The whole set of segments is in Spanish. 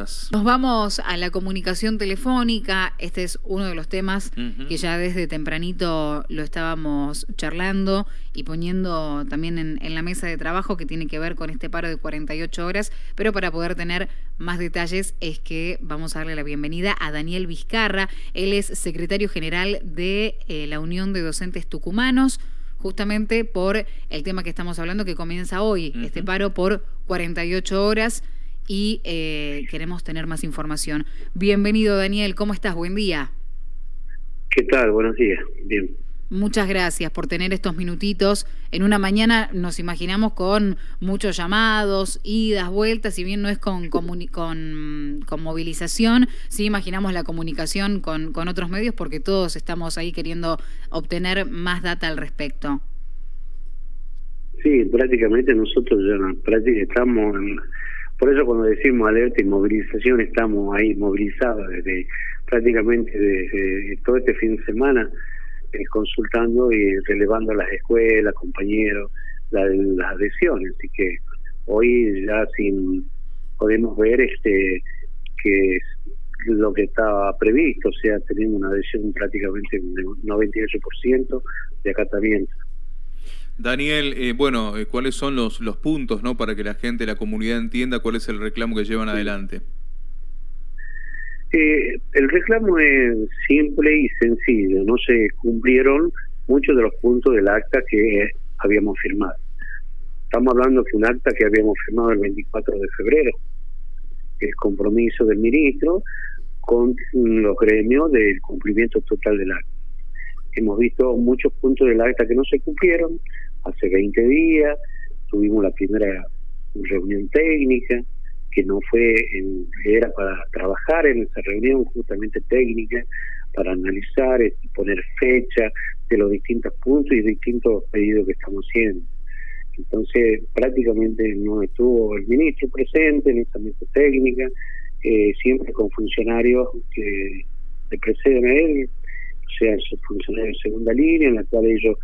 cosas. Nos vamos a la comunicación telefónica. Este es uno de los temas que ya desde tempranito lo estábamos charlando y poniendo también en, en, la mesa de trabajo que tiene que ver con este paro de 48 horas. Pero para poder tener más detalles es que vamos a darle la bienvenida a Daniel Vizcarra. Él es secretario general de eh, la Unión de Docentes Tucumanos justamente por el tema que estamos hablando que comienza hoy, este paro por 48 horas y eh, queremos tener más información. Bienvenido Daniel, ¿cómo estás? Buen día. ¿Qué tal? Buenos días. Bien. Muchas gracias por tener estos minutitos. En una mañana nos imaginamos con muchos llamados, idas, vueltas, si bien no es con, con, con, movilización, sí imaginamos la comunicación con, con otros medios porque todos estamos ahí queriendo obtener más data al respecto. Sí, prácticamente nosotros ya prácticamente estamos, por eso cuando decimos alerta y movilización estamos ahí movilizados desde prácticamente desde todo este fin de semana eh, consultando y relevando las escuelas, compañeros, las adhesiones. Así que hoy ya sin podemos ver este que lo que estaba previsto, o sea, tenemos una adhesión prácticamente de 98% de acatamiento. Daniel, eh, bueno, eh, ¿cuáles son los, los puntos no para que la gente, la comunidad entienda cuál es el reclamo que llevan adelante? Eh, el reclamo es simple y sencillo. No se cumplieron muchos de los puntos del acta que habíamos firmado. Estamos hablando de un acta que habíamos firmado el 24 de febrero. El compromiso del ministro con los gremios del cumplimiento total del acta. Hemos visto muchos puntos del acta que no se cumplieron. Hace 20 días tuvimos la primera reunión técnica que no fue, era para trabajar en esa reunión justamente técnica, para analizar y poner fecha de los distintos puntos y distintos pedidos que estamos haciendo. Entonces, prácticamente no estuvo el ministro presente en esa mesa técnica, eh, siempre con funcionarios que le preceden a él, o sea, funcionarios de segunda línea, en la cual ellos.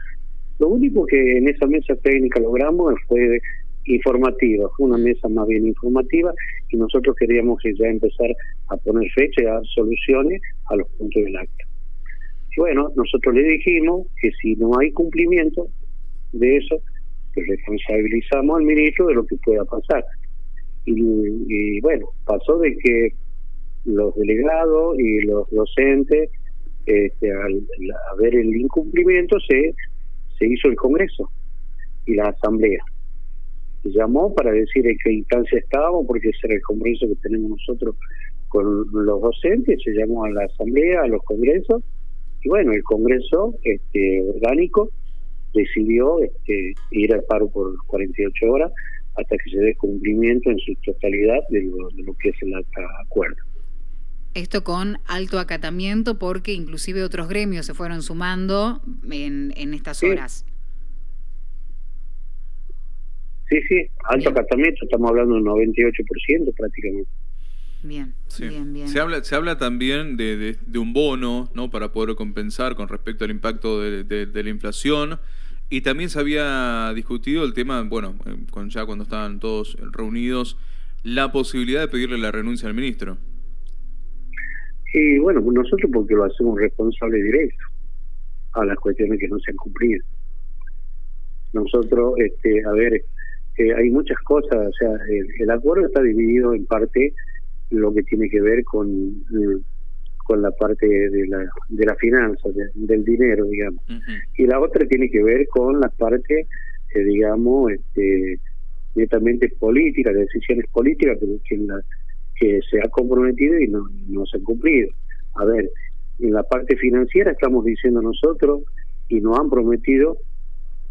Lo único que en esa mesa técnica logramos fue informativa, fue una mesa más bien informativa y nosotros queríamos ya empezar a poner fecha y a dar soluciones a los puntos del acta. Y bueno, nosotros le dijimos que si no hay cumplimiento de eso, que responsabilizamos al ministro de lo que pueda pasar. Y, bueno, pasó de que los delegados y los docentes, este, al, ver el incumplimiento, se, se hizo el Congreso y la Asamblea llamó para decir en qué instancia estábamos, porque ese era el compromiso que tenemos nosotros con los docentes, se llamó a la asamblea, a los congresos, y bueno, el congreso este orgánico decidió este, ir al paro por 48 horas hasta que se dé cumplimiento en su totalidad de lo, que es el acuerdo. Esto con alto acatamiento porque inclusive otros gremios se fueron sumando en, en estas horas. Sí, sí, alto acatamiento, estamos hablando del 98% prácticamente. Bien, bien, bien. Se habla, se habla también de, de, un bono, ¿no? Para poder compensar con respecto al impacto de, de, la inflación. Y también se había discutido el tema, bueno, eh, con, ya cuando estaban todos reunidos, la posibilidad de pedirle la renuncia al ministro. Y bueno, nosotros porque lo hacemos responsable directo a las cuestiones que no se han cumplido. Nosotros, este, a ver, hay muchas cosas, o sea, el, acuerdo está dividido en parte lo que tiene que ver con con la parte de la de la finanza, del dinero, digamos, y la otra tiene que ver con la parte, eh, digamos, este, netamente política, de decisiones políticas que, que se ha comprometido y no, se han cumplido. A ver, en la parte financiera estamos diciendo nosotros y nos han prometido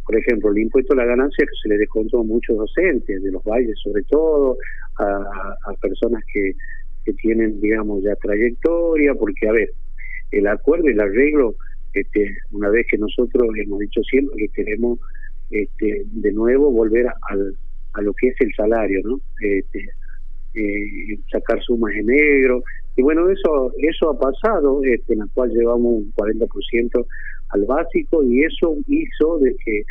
por ejemplo, el impuesto a la ganancia que se le descontó a muchos docentes, de los valles sobre todo, a, personas que, que tienen, digamos, ya trayectoria, porque, a ver, el acuerdo el arreglo, este, una vez que nosotros hemos dicho siempre que queremos este, de nuevo volver al, a lo que es el salario, ¿no? Este, eh, sacar sumas en negro. Y bueno, eso eso ha pasado, este, en la cual llevamos un 40% al básico y eso hizo de que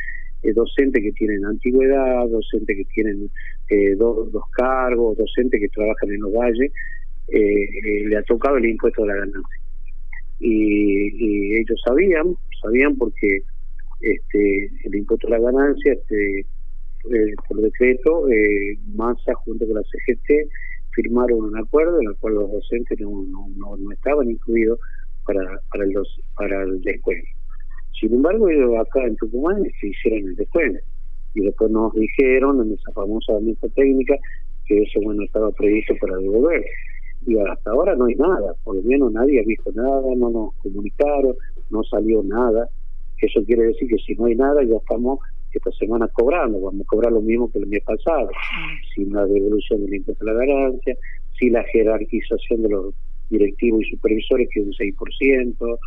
eh, docentes que tienen antigüedad, docentes que tienen eh, dos, dos cargos, docentes que trabajan en los valles, eh, le ha tocado el impuesto de la ganancia. Y, ellos sabían, sabían porque este el impuesto de la ganancia, este eh, por decreto, eh, Massa junto con la CGT firmaron un acuerdo en el cual los docentes no, no, no, estaban incluidos para, para, el, para el descuento. Sin embargo, ellos acá en Tucumán se hicieron el descuento. Y después nos dijeron en esa famosa mesa técnica que eso bueno estaba previsto para devolver. Y hasta ahora no hay nada, por lo menos nadie ha visto nada, no nos comunicaron, no salió nada. Eso quiere decir que si no hay nada, ya estamos esta semana cobrando, vamos a cobrar lo mismo que el mes pasado, sin la devolución del impuesto a la ganancia, sin la jerarquización de los directivos y supervisores, que es un 6%.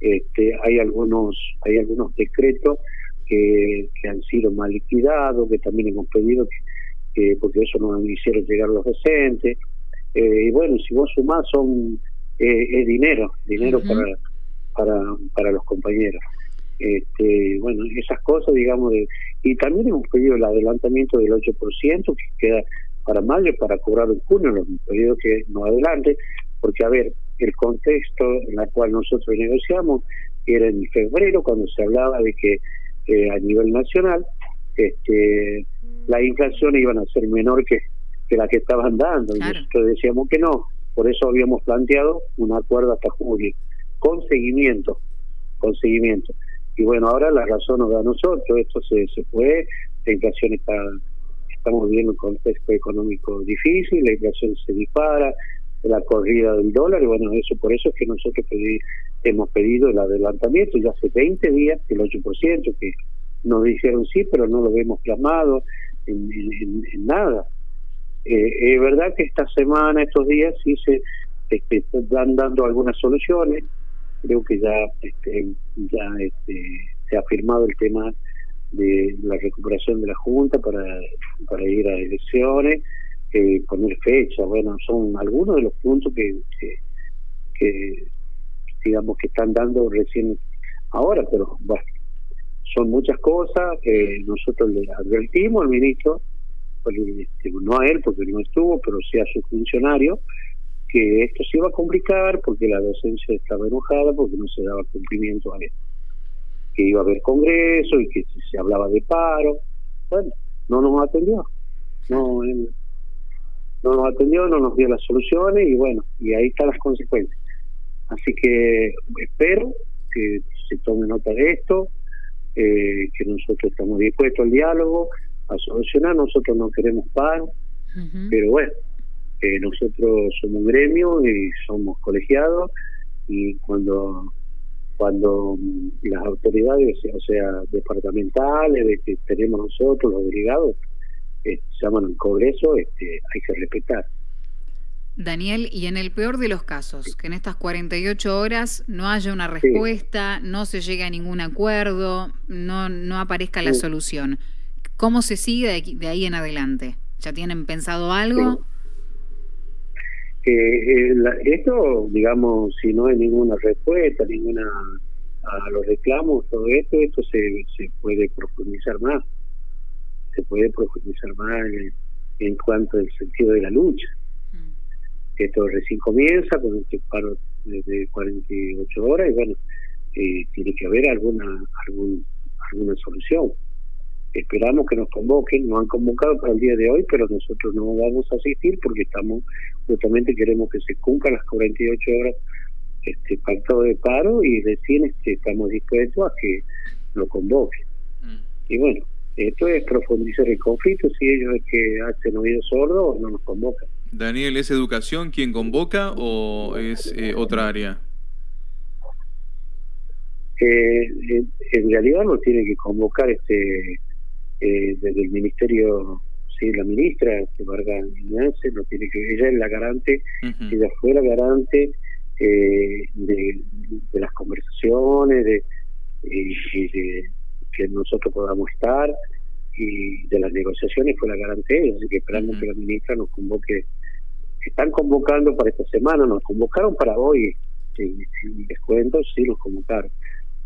Este, hay algunos hay algunos decretos que, que han sido mal liquidados, que también hemos pedido que, porque eso nos hicieron llegar los docentes. Eh, y bueno, si vos sumás, son eh, es dinero, dinero para, para, para los compañeros. Este, bueno, esas cosas, digamos, de, y también hemos pedido el adelantamiento del 8% que queda para mayo para cobrar en junio, lo hemos pedido que no adelante, porque a ver, el contexto en el cual nosotros negociamos era en febrero, cuando se hablaba de que eh, a nivel nacional este, la inflación iban a ser menor que, que la que estaban dando, y nosotros decíamos que no, por eso habíamos planteado un acuerdo hasta julio, con seguimiento, con seguimiento. Y bueno, ahora la razón nos da a nosotros, esto se, se fue, la inflación está, estamos viviendo un contexto económico difícil, la inflación se dispara, la corrida del dólar, y bueno, eso por eso es que nosotros hemos pedido el adelantamiento, ya hace 20 días, el 8%, que nos dijeron sí, pero no lo vemos plasmado en, en, nada. Eh, es verdad que esta semana, estos días, sí se este, están dando algunas soluciones, creo que ya este, ya este, se ha firmado el tema de la recuperación de la Junta para, para ir a elecciones, eh, poner fecha, bueno, son algunos de los puntos que, que, digamos que están dando recién ahora, pero bueno, son muchas cosas, que nosotros le advertimos al ministro, este, no a él porque no estuvo, pero sí a su funcionario, que esto se iba a complicar porque la docencia estaba enojada porque no se daba cumplimiento a esto. Que iba a haber congreso y que se hablaba de paro. Bueno, no nos atendió. No, no nos atendió, no nos dio las soluciones y bueno, y ahí están las consecuencias. Así que espero que se tome nota de esto, eh, que nosotros estamos dispuestos al diálogo, a solucionar, nosotros no queremos paro, pero bueno, eh, nosotros somos un gremio y somos colegiados y cuando cuando las autoridades, o sea, departamentales, de que tenemos nosotros, los delegados, eh, llaman al Congreso, este, hay que respetar. Daniel, y en el peor de los casos, que en estas 48 horas no haya una respuesta, no se llegue a ningún acuerdo, no, no aparezca la solución, ¿cómo se sigue de, ahí en adelante? ¿Ya tienen pensado algo? Eh, esto, digamos, si no hay ninguna respuesta, ninguna a los reclamos, todo esto, esto se, se puede profundizar más. Se puede profundizar más en, cuanto al sentido de la lucha. Mm. Esto recién comienza con este paro de 48 horas y bueno, eh, tiene que haber alguna algún, alguna solución. Esperamos que nos convoquen, nos han convocado para el día de hoy, pero nosotros no vamos a asistir porque estamos, justamente queremos que se cumplan las 48 horas este pacto de paro y recién este, estamos dispuestos a que lo convoquen. Mm. Y bueno, esto es profundizar el conflicto, si ellos es que hacen oído sordo o no nos convocan. Daniel, ¿es educación quien convoca o es eh, otra área? Eh, en realidad no tiene que convocar este eh, desde el ministerio, sí, la ministra, que Vargas no tiene que ella es la garante, ella fue la garante eh, de, las conversaciones, de, que nosotros podamos estar y de las negociaciones fue la garante así que esperamos que la ministra nos convoque. Están convocando para esta semana, nos convocaron para hoy, y, les cuento, sí nos convocaron.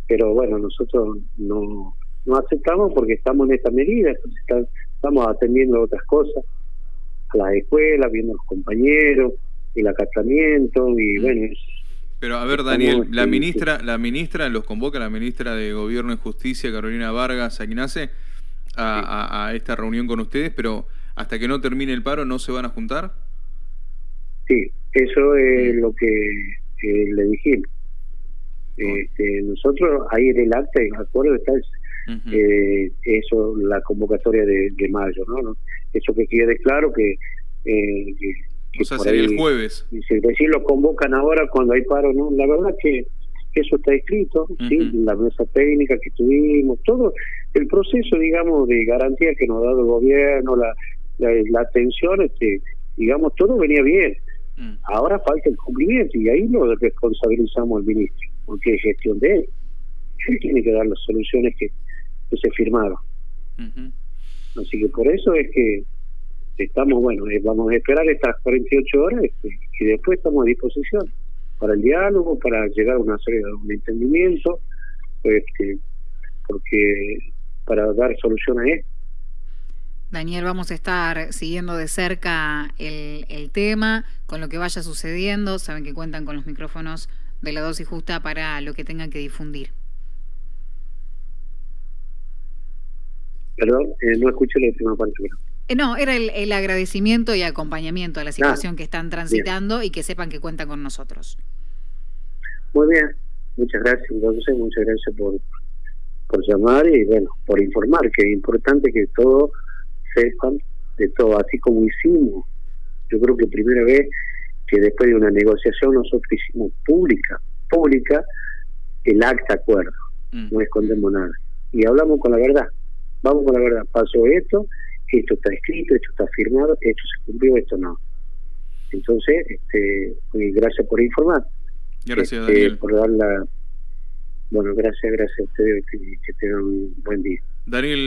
Pero bueno, nosotros no no aceptamos porque estamos en esta medida, estamos atendiendo otras cosas. a las escuelas, viendo a los compañeros, el acatamiento y mm. bueno... Pero a ver, Daniel, la ministra, la ministra los convoca, la ministra de Gobierno y Justicia, Carolina Vargas Aquinace, a, a, esta reunión con ustedes, pero hasta que no termine el paro, ¿no se van a juntar? Sí, eso es lo que le dijimos. Este, nosotros ahí en el acta, en acuerdo está eh, eso, la convocatoria de, mayo, ¿no? Eso que quede claro que... Eh, o sea, sería el jueves. Si decir lo convocan ahora cuando hay paro, ¿no? La verdad que eso está escrito, ¿sí? La mesa técnica que tuvimos, todo el proceso, digamos, de garantía que nos ha dado el gobierno, la, la, atención, este, digamos, todo venía bien. Mm. Ahora falta el cumplimiento y ahí lo responsabilizamos al ministro, porque es gestión de él. Él tiene que dar las soluciones que, que se firmaron. Así que por eso es que estamos, bueno, eh, vamos a esperar estas 48 horas este, y después estamos a disposición para el diálogo, para llegar a una serie de un entendimiento, este, porque para dar solución a esto. Daniel, vamos a estar siguiendo de cerca el, el tema, con lo que vaya sucediendo. Saben que cuentan con los micrófonos de la dosis justa para lo que tengan que difundir. Perdón, eh, no escuché la última parte. Eh, no, era el, agradecimiento y acompañamiento a la situación ah, que están transitando y que sepan que cuentan con nosotros. Muy bien, muchas gracias, entonces muchas gracias por, por llamar y bueno, por informar, que es importante que todos sepan de todo, así como hicimos. Yo creo que primera vez que después de una negociación nosotros hicimos pública, pública, el acta acuerdo, mm. no escondemos nada. Y hablamos con la verdad, vamos con la verdad, pasó esto, esto está escrito, esto está firmado, esto se cumplió, esto no. Entonces, este, gracias por informar. Gracias, este, Daniel. Por dar la... Bueno, gracias, gracias a ustedes, que, que tengan un buen día. Daniel.